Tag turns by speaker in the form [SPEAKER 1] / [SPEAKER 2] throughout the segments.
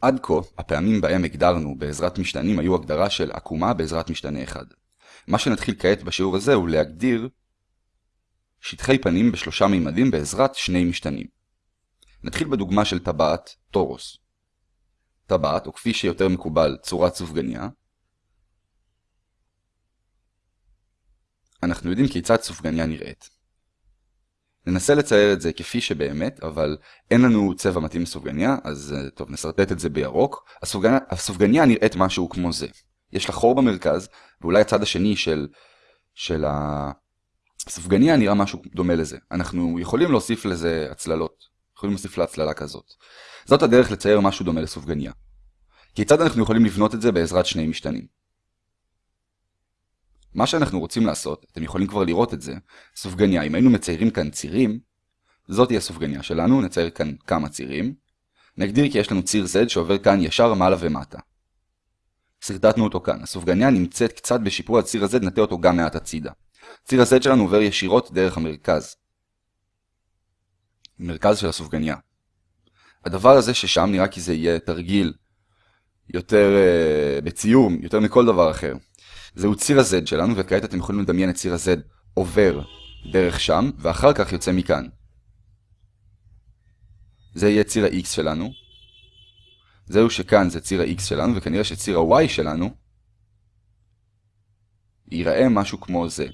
[SPEAKER 1] עד כה, הפעמים בהם הגדרנו בעזרת משתנים היו הגדרה של עקומה בעזרת משתנה אחד. מה שנתחיל כעת בשיעור הזה הוא להגדיר שטחי פנים בשלושה מימדים בעזרת שני משתנים. נתחיל בדוגמה של טבעת טורוס. טבעת, או כפי שיותר מקובל, צורת סופגניה. אנחנו יודעים כיצד סופגניה נראית. ננסה לצייר את זה כפי שבאמת, אבל אין לנו צבע מתאים לסופגניה, אז אה, טוב, נסרטט את זה בירוק. הסופגניה, הסופגניה נראית משהו כמו זה. יש לה חור במרכז, ואולי הצד השני של, של הסופגניה נראה משהו דומה לזה. אנחנו יכולים להוסיף לזה הצללות. יכולים להוסיף לה הצללה כזאת. זאת הדרך לצייר משהו דומה לסופגניה. כיצד אנחנו יכולים לבנות את זה בעזרת שני משתנים? מה שאנחנו רוצים לעשות, אתם יכולים כבר לראות את זה, סופגניה, אם היינו מציירים כאן צירים, זאת תהיה הסופגניה שלנו, נצייר כאן כמה צירים. נגדיר כי יש לנו ציר Z שעובר כאן ישר מעלה ומטה. סרטטנו אותו כאן, הסופגניה נמצאת קצת בשיפור הציר הזה, נטה אותו גם מעט הצידה. ציר ה-Z שלנו עובר ישירות דרך המרכז. מרכז של הסופגניה. הדבר הזה ששם נראה כי זה יהיה תרגיל יותר uh, בציור, יותר מכל דבר אחר. זהו ציר ה-Z שלנו, וכעת אתם יכולים לדמיין את ציר ה-Z עובר דרך שם, ואחר כך יוצא מכאן. זה יהיה ציר ה-X שלנו. זהו שכאן זה ציר ה-X שלנו, וכנראה שציר ה-Y שלנו ייראה משהו כמו זה.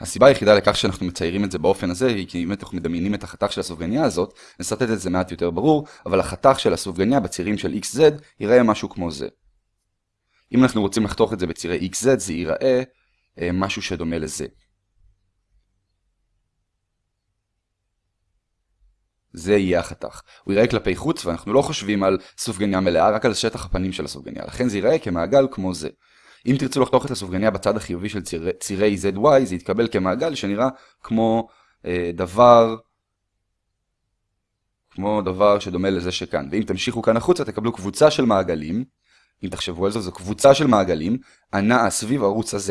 [SPEAKER 1] הסיבה היחידה לכך שאנחנו מציירים את זה באופן הזה היא כי אם אנחנו מדמיינים את החתך של הסופגניה הזאת, נסרטט את זה מעט יותר ברור, אבל החתך של הסופגניה בצירים של XZ ייראה משהו כמו זה. אם אנחנו רוצים לחתוך את זה בצירי XZ, זה ייראה אה, משהו שדומה לזה. זה יהיה החתך. הוא ייראה כלפי חוץ, ואנחנו לא חושבים על סופגניה מלאה, רק על שטח הפנים של הסופגניה. לכן זה ייראה כמעגל כמו זה. אם תרצו לחתוך את הסופגניה בצד החיובי של צירי, צירי ZY, זה יתקבל כמעגל שנראה כמו אה, דבר כמו דבר שדומה לזה שכאן. ואם תמשיכו כאן החוצה, תקבלו קבוצה של מעגלים, אם תחשבו על זה, זו קבוצה של מעגלים הנעה סביב ערוץ ה-Z.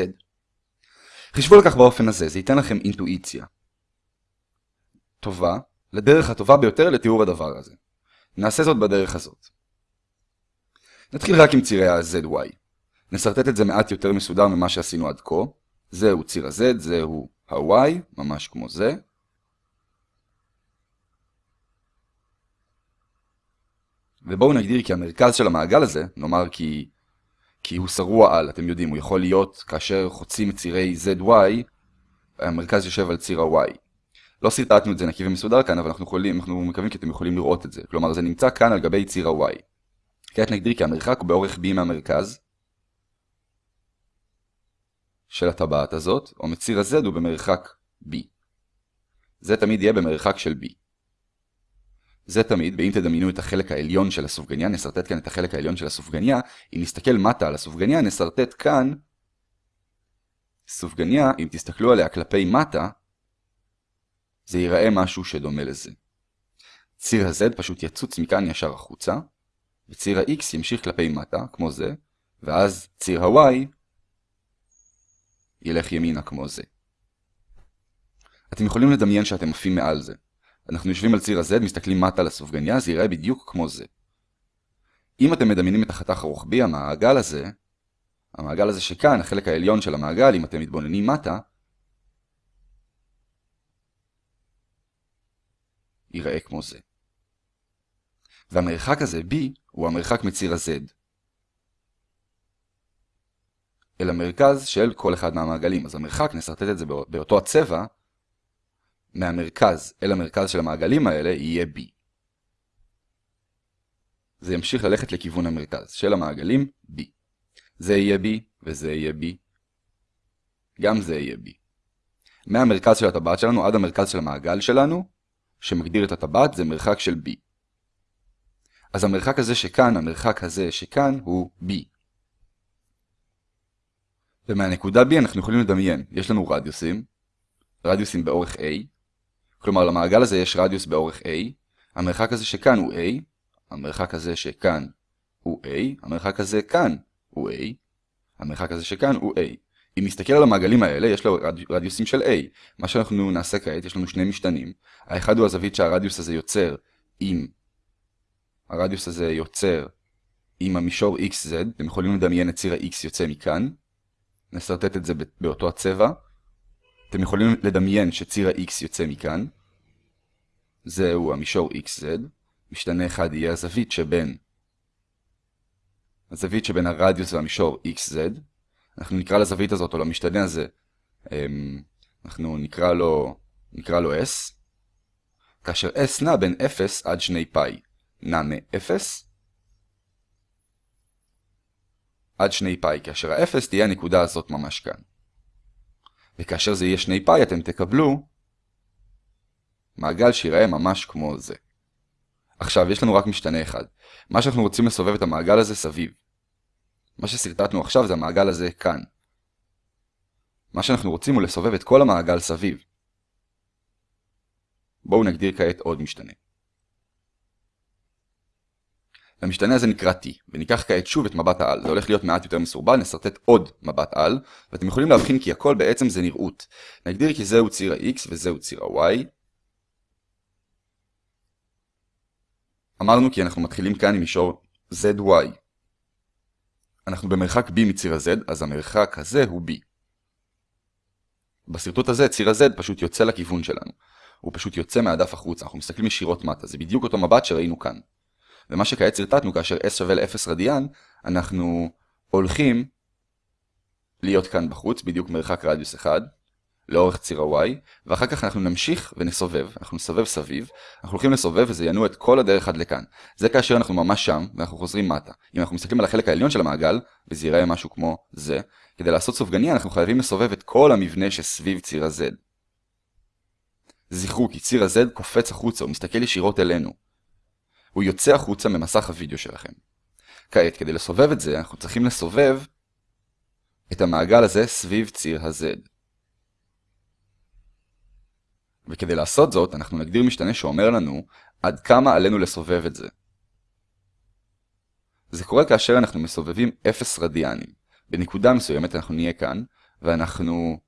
[SPEAKER 1] חישבו על כך באופן הזה, זה ייתן לכם אינטואיציה. טובה, לדרך הטובה ביותר לתיאור הדבר הזה. נעשה זאת בדרך הזאת. נתחיל רק עם צירי ה-ZY. נסרטט את זה מעט יותר מסודר ממה שעשינו עד כה. זהו ציר ה-Z, זהו ה-Y, ממש כמו זה. ובואו נגדיר כי המרכז של המעגל הזה, נאמר כי, כי הוא שרוע על, אתם יודעים, הוא יכול להיות כאשר חוצים את צירי ZY, המרכז יושב על ציר ה-Y. לא סרטטנו את זה נקי ומסודר כאן, אבל אנחנו, יכולים, אנחנו מקווים כי אתם יכולים לראות את זה. כלומר, זה נמצא כאן על גבי ציר ה-Y. כעת נגדיר כי המרחק הוא באורך B מהמרכז של הטבעת הזאת, או מציר ה-Z הוא במרחק B. זה תמיד יהיה במרחק של B. זה תמיד, ואם תדמיינו את החלק העליון של הסופגניה, נסרטט כאן את החלק העליון של הסופגניה, אם נסתכל מטה על הסופגניה, נסרטט כאן סופגניה, אם תסתכלו עליה כלפי מטה, זה ייראה משהו שדומה לזה. ציר ה-Z פשוט יצוץ מכאן ישר החוצה, וציר ה-X ימשיך כלפי מטה, כמו זה, ואז ציר ה-Y ילך ימינה כמו זה. אתם יכולים לדמיין שאתם עפים מעל זה. אנחנו יושבים על ציר ה-Z, מסתכלים מטה על הסופגניה, זה ייראה בדיוק כמו זה. אם אתם מדמיינים את החתך הרוחבי, המעגל הזה, המעגל הזה שכאן, החלק העליון של המעגל, אם אתם מתבוננים מטה, ייראה כמו זה. והמרחק הזה, B, הוא המרחק מציר ה-Z. אל המרכז של כל אחד מהמעגלים. אז המרחק, נסרטט את זה באותו הצבע, מהמרכז אל המרכז של המעגלים האלה יהיה B. זה ימשיך ללכת לכיוון המרכז של המעגלים B. זה יהיה B וזה יהיה B. גם זה יהיה B. מהמרכז של הטבעת שלנו עד המרכז של המעגל שלנו, שמגדיר את הטבעת, זה מרחק של B. אז המרחק הזה שכאן, המרחק הזה שכאן, הוא B. ומהנקודה B אנחנו יכולים לדמיין, יש לנו רדיוסים, רדיוסים באורך A, כלומר למעגל הזה יש רדיוס באורך A, המרחק הזה שכאן הוא A, המרחק הזה שכאן הוא A, המרחק הזה כאן הוא A, המרחק הזה שכאן הוא A. אם נסתכל על המעגלים האלה, יש לו רד... רדיוסים של A. מה שאנחנו נעשה כעת, יש לנו שני משתנים. האחד הוא הזווית שהרדיוס הזה יוצר עם הרדיוס הזה יוצר עם המישור xz, אתם יכולים לדמיין את ציר ה-x יוצא מכאן, נסרטט את זה באותו הצבע, אתם יכולים לדמיין שציר ה-x יוצא מכאן, זהו המישור xz, משתנה אחד יהיה הזווית שבין הזווית שבין הרדיוס והמישור xz, אנחנו נקרא לזווית הזאת או למשתנה הזה, אמ, אנחנו נקרא לו, נקרא לו s, כאשר s נע בין 0 עד 2 פאי, נע מ-0 עד 2 פאי, כאשר ה-0 תהיה הנקודה הזאת ממש כאן. וכאשר זה יהיה 2 פאי אתם תקבלו מעגל שיראה ממש כמו זה. עכשיו, יש לנו רק משתנה אחד. מה שאנחנו רוצים לסובב את המעגל הזה סביב. מה שסרטטנו עכשיו זה המעגל הזה כאן. מה שאנחנו רוצים הוא לסובב את כל המעגל סביב. בואו נגדיר כעת עוד משתנה. המשתנה הזה נקרא T, וניקח כעת שוב את מבט העל. זה הולך להיות מעט יותר מסורבל, נסרטט עוד מבט על, ואתם יכולים להבחין כי הכל בעצם זה נראות. נגדיר כי זהו ציר ה-X וזהו ציר ה-Y. אמרנו כי אנחנו מתחילים כאן עם מישור ZY. אנחנו במרחק B מציר ה-Z, אז המרחק הזה הוא B. בסרטוט הזה ציר ה-Z פשוט יוצא לכיוון שלנו. הוא פשוט יוצא מהדף החוצה, אנחנו מסתכלים ישירות מטה, זה בדיוק אותו מבט שראינו כאן. ומה שכעת סרטטנו כאשר s שווה ל-0 רדיאן, אנחנו הולכים להיות כאן בחוץ, בדיוק מרחק רדיוס 1, לאורך ציר ה-y, ואחר כך אנחנו נמשיך ונסובב, אנחנו נסובב סביב, אנחנו הולכים לסובב וזה ינוע את כל הדרך עד לכאן. זה כאשר אנחנו ממש שם, ואנחנו חוזרים מטה. אם אנחנו מסתכלים על החלק העליון של המעגל, וזה ייראה משהו כמו זה, כדי לעשות סופגניה אנחנו חייבים לסובב את כל המבנה שסביב ציר ה-z. זכרו כי ציר ה-z קופץ החוצה, הוא מסתכל ישירות אלינו. הוא יוצא החוצה ממסך הוידאו שלכם. כעת, כדי לסובב את זה, אנחנו צריכים לסובב את המעגל הזה סביב ציר ה-z. וכדי לעשות זאת, אנחנו נגדיר משתנה שאומר לנו עד כמה עלינו לסובב את זה. זה קורה כאשר אנחנו מסובבים 0 רדיאנים. בנקודה מסוימת אנחנו נהיה כאן, ואנחנו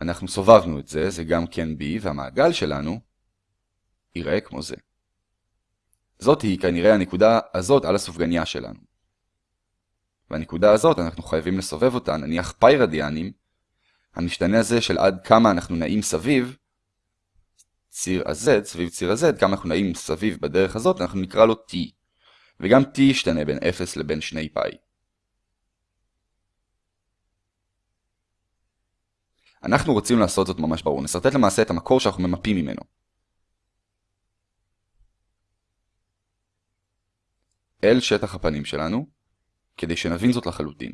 [SPEAKER 1] אנחנו סובבנו את זה, זה גם כן b, והמעגל שלנו ייראה כמו זה. זאת היא כנראה הנקודה הזאת על הסופגניה שלנו. והנקודה הזאת אנחנו חייבים לסובב אותה, נניח פאי רדיאנים, המשתנה הזה של עד כמה אנחנו נעים סביב, ציר ה-z, סביב ציר ה-z, כמה אנחנו נעים סביב בדרך הזאת, אנחנו נקרא לו t. וגם t ישתנה בין 0 לבין 2 פאי. אנחנו רוצים לעשות זאת ממש ברור, נסרטט למעשה את המקור שאנחנו ממפים ממנו. אל שטח הפנים שלנו, כדי שנבין זאת לחלוטין.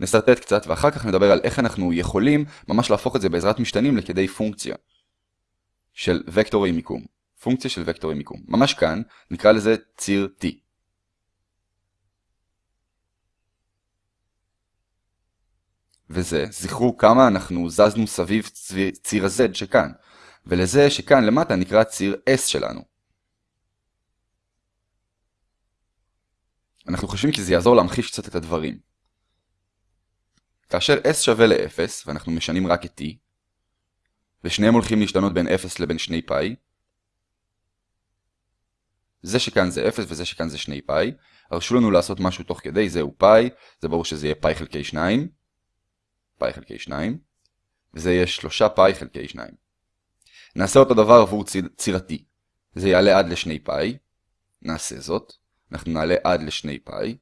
[SPEAKER 1] נסרטט קצת ואחר כך נדבר על איך אנחנו יכולים ממש להפוך את זה בעזרת משתנים לכדי פונקציה של וקטורי מיקום. פונקציה של וקטורי מיקום. ממש כאן נקרא לזה ציר T. וזה, זכרו כמה אנחנו זזנו סביב ציר ה-Z שכאן, ולזה שכאן למטה נקרא ציר S שלנו. אנחנו חושבים כי זה יעזור להמחיש קצת את הדברים. כאשר s שווה ל-0, ואנחנו משנים רק את t, ושניהם הולכים להשתנות בין 0 לבין 2 פאי, זה שכאן זה 0 וזה שכאן זה 2 פאי, הרשו לנו לעשות משהו תוך כדי, זהו פאי, זה ברור שזה יהיה פאי חלקי 2, פאי חלקי 2, וזה יהיה 3 פאי חלקי 2. נעשה אותו דבר עבור ציר, ציר ה-t, זה יעלה עד ל-2 פאי, נעשה זאת. אנחנו נעלה עד לשני פאי.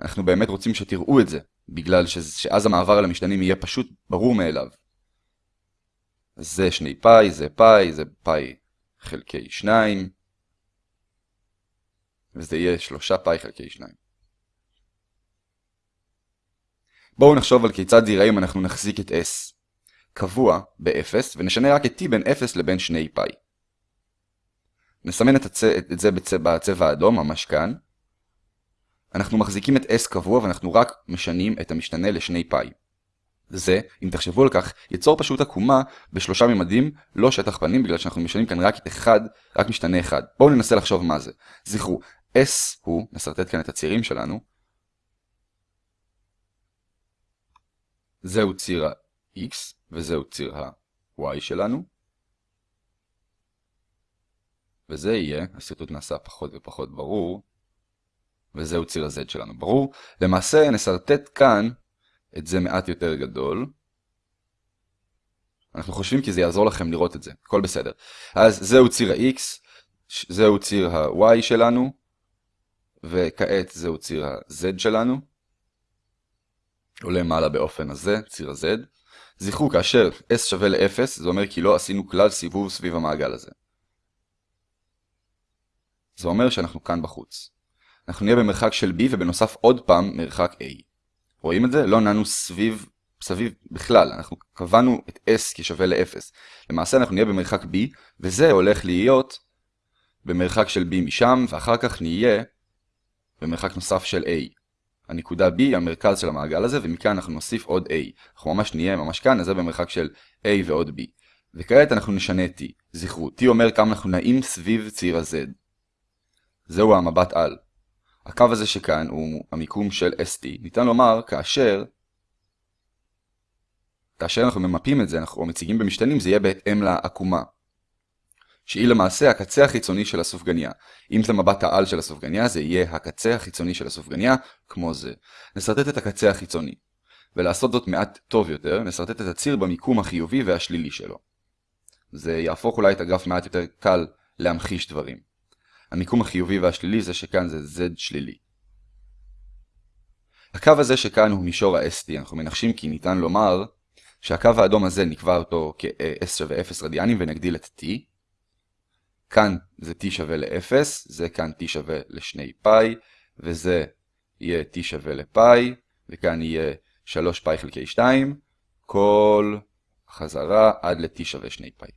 [SPEAKER 1] אנחנו באמת רוצים שתראו את זה, בגלל ש... שאז המעבר על המשתנים יהיה פשוט ברור מאליו. זה שני פאי, זה פאי, זה פאי חלקי שניים, וזה יהיה שלושה פאי חלקי שניים. בואו נחשוב על כיצד זה ייראה אם אנחנו נחזיק את s קבוע ב-0 ונשנה רק את t בין 0 לבין 2 פאי. נסמן את, הצ... את זה בצ... בצבע האדום, ממש כאן. אנחנו מחזיקים את s קבוע ואנחנו רק משנים את המשתנה לשני פאי. זה, אם תחשבו על כך, ייצור פשוט עקומה בשלושה ממדים, לא שטח פנים, בגלל שאנחנו משנים כאן רק אחד, רק משתנה אחד. בואו ננסה לחשוב מה זה. זכרו, s הוא, נסרטט כאן את הצירים שלנו, זהו ציר ה-x וזהו ציר ה-y שלנו. וזה יהיה, השרטוט נעשה פחות ופחות ברור, וזהו ציר ה-Z שלנו, ברור? למעשה נסרטט כאן את זה מעט יותר גדול. אנחנו חושבים כי זה יעזור לכם לראות את זה, הכל בסדר. אז זהו ציר ה-X, זהו ציר ה-Y שלנו, וכעת זהו ציר ה-Z שלנו. עולה מעלה באופן הזה, ציר ה-Z. זכרו, כאשר S שווה ל-0, זה אומר כי לא עשינו כלל סיבוב סביב המעגל הזה. זה אומר שאנחנו כאן בחוץ. אנחנו נהיה במרחק של B ובנוסף עוד פעם מרחק A. רואים את זה? לא נענו סביב, סביב בכלל, אנחנו קבענו את S כשווה ל-0. למעשה אנחנו נהיה במרחק B, וזה הולך להיות במרחק של B משם, ואחר כך נהיה במרחק נוסף של A. הנקודה B היא המרכז של המעגל הזה, ומכאן אנחנו נוסיף עוד A. אנחנו ממש נהיה ממש כאן, אז זה במרחק של A ועוד B. וכעת אנחנו נשנה T. זכרו, T אומר כמה אנחנו נעים סביב ציר ה-Z. זהו המבט על. הקו הזה שכאן הוא המיקום של ST. ניתן לומר כאשר כאשר אנחנו ממפים את זה, אנחנו מציגים במשתנים, זה יהיה בהתאם לעקומה. שהיא למעשה הקצה החיצוני של הסופגניה. אם זה מבט העל של הסופגניה, זה יהיה הקצה החיצוני של הסופגניה, כמו זה. נסרטט את הקצה החיצוני. ולעשות זאת מעט טוב יותר, נסרטט את הציר במיקום החיובי והשלילי שלו. זה יהפוך אולי את הגרף מעט יותר קל להמחיש דברים. המיקום החיובי והשלילי זה שכאן זה Z שלילי. הקו הזה שכאן הוא מישור ה-ST, אנחנו מנחשים כי ניתן לומר שהקו האדום הזה נקבע אותו כ-S שווה 0 רדיאנים ונגדיל את T. כאן זה T שווה ל-0, זה כאן T שווה ל-2 פאי, וזה יהיה T שווה לפאי, וכאן יהיה 3 פאי חלקי 2, כל חזרה עד ל-T שווה 2 פאי.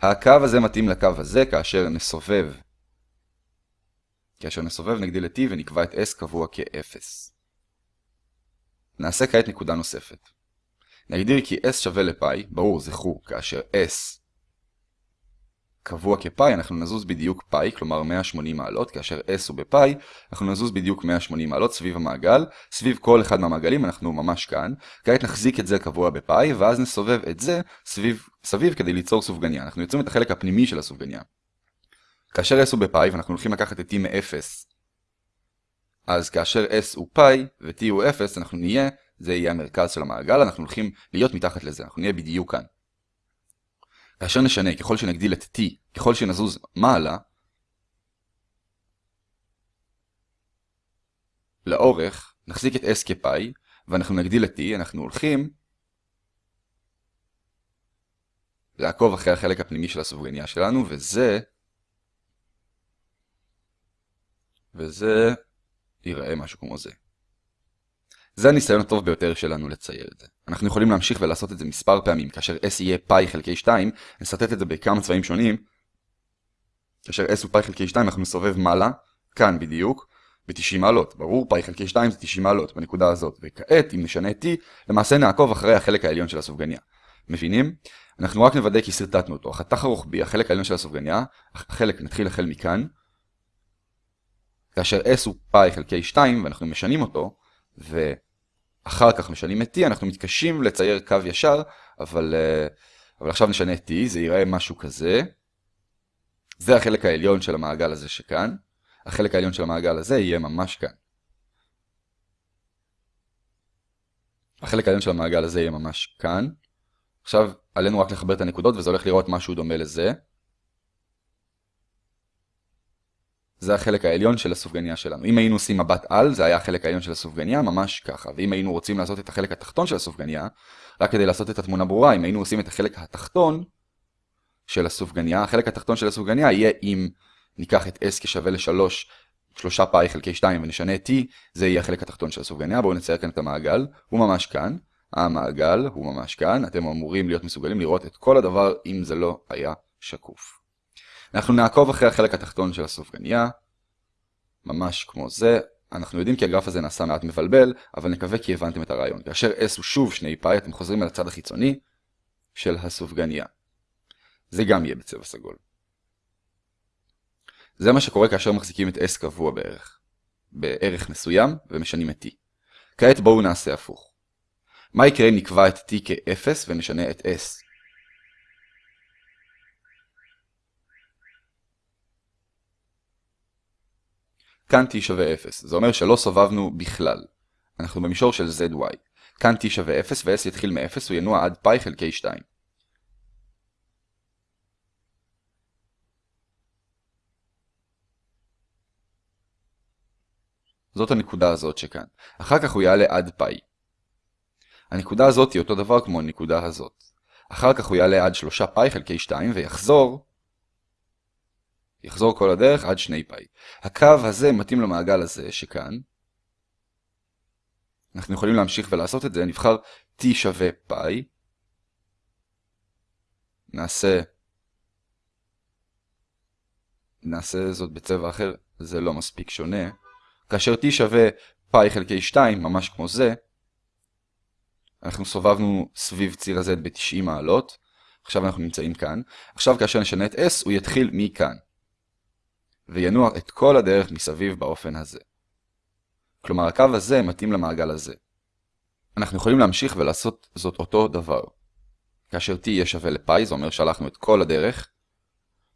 [SPEAKER 1] הקו הזה מתאים לקו הזה כאשר נסובב כאשר נסובב נגדיל את t ונקבע את s קבוע כ-0. נעשה כעת נקודה נוספת. נגדיר כי s שווה לפאי, ברור זכרו, כאשר s קבוע כפאי אנחנו נזוז בדיוק פאי, כלומר 180 מעלות, כאשר s הוא בפאי, אנחנו נזוז בדיוק 180 מעלות סביב המעגל, סביב כל אחד מהמעגלים אנחנו ממש כאן, כעת נחזיק את זה קבוע בפאי, ואז נסובב את זה סביב, סביב כדי ליצור סופגניה, אנחנו יוצרים את החלק הפנימי של הסופגניה. כאשר s הוא בפאי ואנחנו הולכים לקחת את t מ-0, אז כאשר s הוא פאי ו-t הוא 0, אנחנו נהיה, זה יהיה המרכז של המעגל, אנחנו הולכים להיות מתחת לזה, אנחנו נהיה בדיוק כאן. כאשר נשנה, ככל שנגדיל את t, ככל שנזוז מעלה, לאורך, נחזיק את s כפאי, ואנחנו נגדיל את t, אנחנו הולכים לעקוב אחרי החלק הפנימי של הסופגניה שלנו, וזה וזה ייראה משהו כמו זה. זה הניסיון הטוב ביותר שלנו לצייר את זה. אנחנו יכולים להמשיך ולעשות את זה מספר פעמים, כאשר s יהיה פאי חלקי 2, נסרטט את זה בכמה צבעים שונים. כאשר s הוא פאי חלקי 2 אנחנו נסובב מעלה, כאן בדיוק, ב-90 מעלות. ברור, פאי חלקי 2 זה 90 מעלות בנקודה הזאת. וכעת, אם נשנה t, למעשה נעקוב אחרי החלק העליון של הסופגניה. מבינים? אנחנו רק נוודא כי סרטטנו אותו. החתך הרוחבי, החלק העליון של הסופגניה, החלק נתחיל החל מכאן, כאשר s הוא פאי חלקי 2 ואנחנו משנים אותו, ואחר כך משנים את t, אנחנו מתקשים לצייר קו ישר, אבל, אה, אבל עכשיו נשנה t, זה ייראה משהו כזה. זה החלק העליון של המעגל הזה שכאן. החלק העליון של המעגל הזה יהיה ממש כאן. החלק העליון של המעגל הזה יהיה ממש כאן. עכשיו עלינו רק לחבר את הנקודות וזה הולך לראות משהו דומה לזה. זה החלק העליון של הסופגניה שלנו. אם היינו עושים מבט על, זה היה החלק העליון של הסופגניה, ממש ככה. ואם היינו רוצים לעשות את החלק התחתון של הסופגניה, רק כדי לעשות את התמונה ברורה, אם היינו עושים את החלק התחתון של הסופגניה, החלק התחתון של הסופגניה יהיה אם ניקח את s כשווה ל-3, 3 פאי חלקי 2 ונשנה t, זה יהיה החלק התחתון של הסופגניה. בואו נצייר כאן את המעגל, הוא ממש כאן. המעגל הוא ממש כאן, אתם אמורים להיות מסוגלים לראות את כל הדבר אם זה לא היה שקוף. אנחנו נעקוב אחרי החלק התחתון של הסופגניה, ממש כמו זה. אנחנו יודעים כי הגרף הזה נעשה מעט מבלבל, אבל נקווה כי הבנתם את הרעיון. כאשר s הוא שוב שני פאי, אתם חוזרים אל הצד החיצוני של הסופגניה. זה גם יהיה בצבע סגול. זה מה שקורה כאשר מחזיקים את s קבוע בערך, בערך מסוים, ומשנים את t. כעת בואו נעשה הפוך. מה יקרה אם נקבע את t כ-0 ונשנה את s? כאן t שווה 0, זה אומר שלא סובבנו בכלל. אנחנו במישור של zy. כאן t שווה 0 ו-s יתחיל מ-0, הוא ינוע עד פאי חלקי 2. זאת הנקודה הזאת שכאן. אחר כך הוא יעלה עד פאי. הנקודה הזאת היא אותו דבר כמו הנקודה הזאת. אחר כך הוא יעלה עד 3 פאי חלקי 2 ויחזור יחזור כל הדרך עד 2 פאי. הקו הזה מתאים למעגל הזה שכאן. אנחנו יכולים להמשיך ולעשות את זה, נבחר t שווה פאי. נעשה נעשה זאת בצבע אחר, זה לא מספיק שונה. כאשר t שווה פאי חלקי 2, ממש כמו זה, אנחנו סובבנו סביב ציר ה-z ב-90 מעלות, עכשיו אנחנו נמצאים כאן. עכשיו כאשר נשנה את s, הוא יתחיל מכאן. וינוע את כל הדרך מסביב באופן הזה. כלומר, הקו הזה מתאים למעגל הזה. אנחנו יכולים להמשיך ולעשות זאת אותו דבר. כאשר t יהיה שווה לפאי, זה אומר שהלכנו את כל הדרך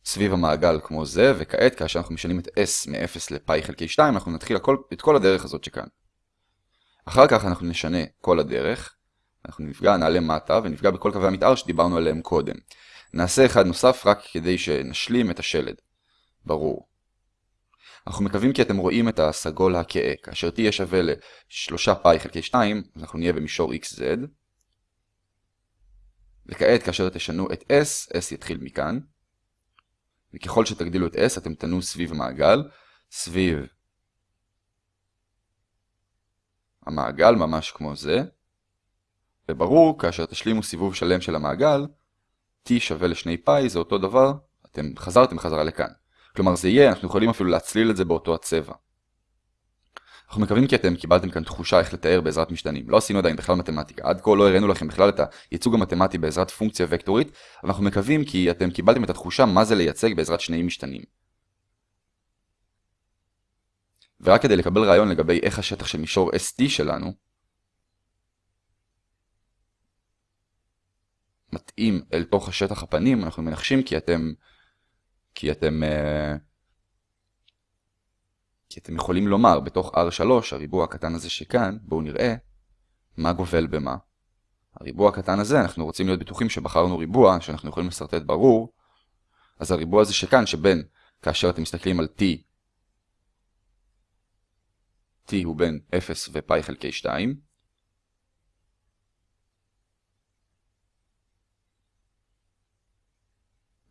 [SPEAKER 1] סביב המעגל כמו זה, וכעת כאשר אנחנו משנים את s מ-0 לפאי חלקי 2, אנחנו נתחיל הכל, את כל הדרך הזאת שכאן. אחר כך אנחנו נשנה כל הדרך, אנחנו נפגע, נעלה מטה, ונפגע בכל קווי המתאר שדיברנו עליהם קודם. נעשה אחד נוסף רק כדי שנשלים את השלד. ברור. אנחנו מקווים כי אתם רואים את הסגול הכהה. כאשר t יהיה שווה ל-3 פאי חלקי 2, אנחנו נהיה במישור xz. וכעת כאשר תשנו את s, s יתחיל מכאן. וככל שתגדילו את s, אתם תנו סביב המעגל, סביב המעגל ממש כמו זה. וברור, כאשר תשלימו סיבוב שלם של המעגל, t שווה לשני פאי זה אותו דבר, אתם חזרתם חזרה לכאן. כלומר זה יהיה, אנחנו יכולים אפילו להצליל את זה באותו הצבע. אנחנו מקווים כי אתם קיבלתם כאן תחושה איך לתאר בעזרת משתנים. לא עשינו עדיין בכלל מתמטיקה, עד כה לא הראינו לכם בכלל את הייצוג המתמטי בעזרת פונקציה וקטורית, אבל אנחנו מקווים כי אתם קיבלתם את התחושה מה זה לייצג בעזרת שני משתנים. ורק כדי לקבל רעיון לגבי איך השטח של מישור ST שלנו, מתאים אל תוך השטח הפנים, אנחנו מנחשים כי אתם כי אתם, uh, כי אתם יכולים לומר בתוך R3, הריבוע הקטן הזה שכאן, בואו נראה מה גובל במה. הריבוע הקטן הזה, אנחנו רוצים להיות בטוחים שבחרנו ריבוע, שאנחנו יכולים לסרטט ברור, אז הריבוע הזה שכאן, שבין, כאשר אתם מסתכלים על t, t הוא בין 0 ופאי חלקי 2,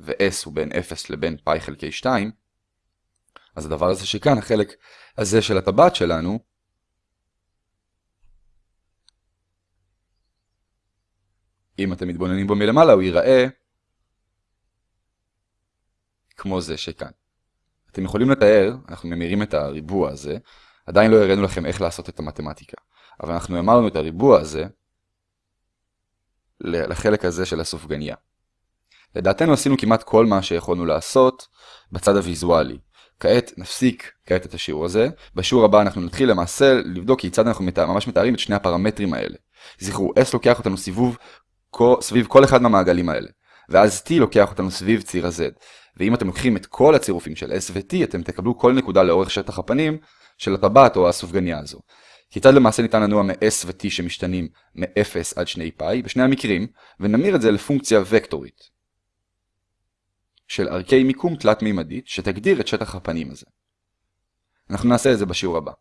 [SPEAKER 1] ו-s הוא בין 0 לבין פאי חלקי 2, אז הדבר הזה שכאן, החלק הזה של הטבעת שלנו, אם אתם מתבוננים בו מלמעלה, הוא ייראה כמו זה שכאן. אתם יכולים לתאר, אנחנו ממירים את הריבוע הזה, עדיין לא הראינו לכם איך לעשות את המתמטיקה, אבל אנחנו אמרנו את הריבוע הזה לחלק הזה של הסופגניה. לדעתנו עשינו כמעט כל מה שיכולנו לעשות בצד הוויזואלי. כעת נפסיק כעת את השיעור הזה. בשיעור הבא אנחנו נתחיל למעשה לבדוק כיצד אנחנו מת... ממש מתארים את שני הפרמטרים האלה. זכרו, S לוקח אותנו סיבוב סביב כל אחד מהמעגלים האלה. ואז T לוקח אותנו סביב ציר ה-Z. ואם אתם לוקחים את כל הצירופים של S ו-T, אתם תקבלו כל נקודה לאורך שטח הפנים של הטבעת או הסופגניה הזו. כיצד למעשה ניתן לנוע מ-S ו-T שמשתנים מ-0 עד 2 פאי, בשני המקרים, ונמיר את זה לפונקציה וקטורית. של ערכי מיקום תלת-מימדית שתגדיר את שטח הפנים הזה. אנחנו נעשה את זה בשיעור הבא.